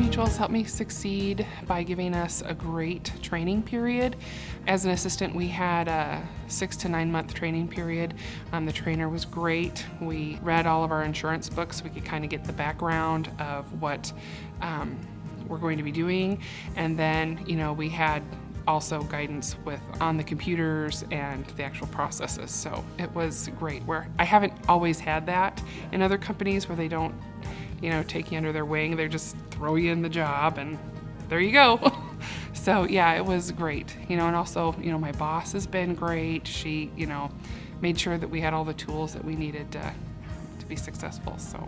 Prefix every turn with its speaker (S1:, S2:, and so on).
S1: Mutual's helped me succeed by giving us a great training period. As an assistant, we had a six to nine month training period. Um, the trainer was great. We read all of our insurance books so we could kind of get the background of what um, we're going to be doing. And then, you know, we had also guidance with on the computers and the actual processes. So it was great where I haven't always had that in other companies where they don't, you know, take you under their wing. They just throw you in the job and there you go. so yeah, it was great. You know, and also, you know, my boss has been great. She, you know, made sure that we had all the tools that we needed to, to be successful. So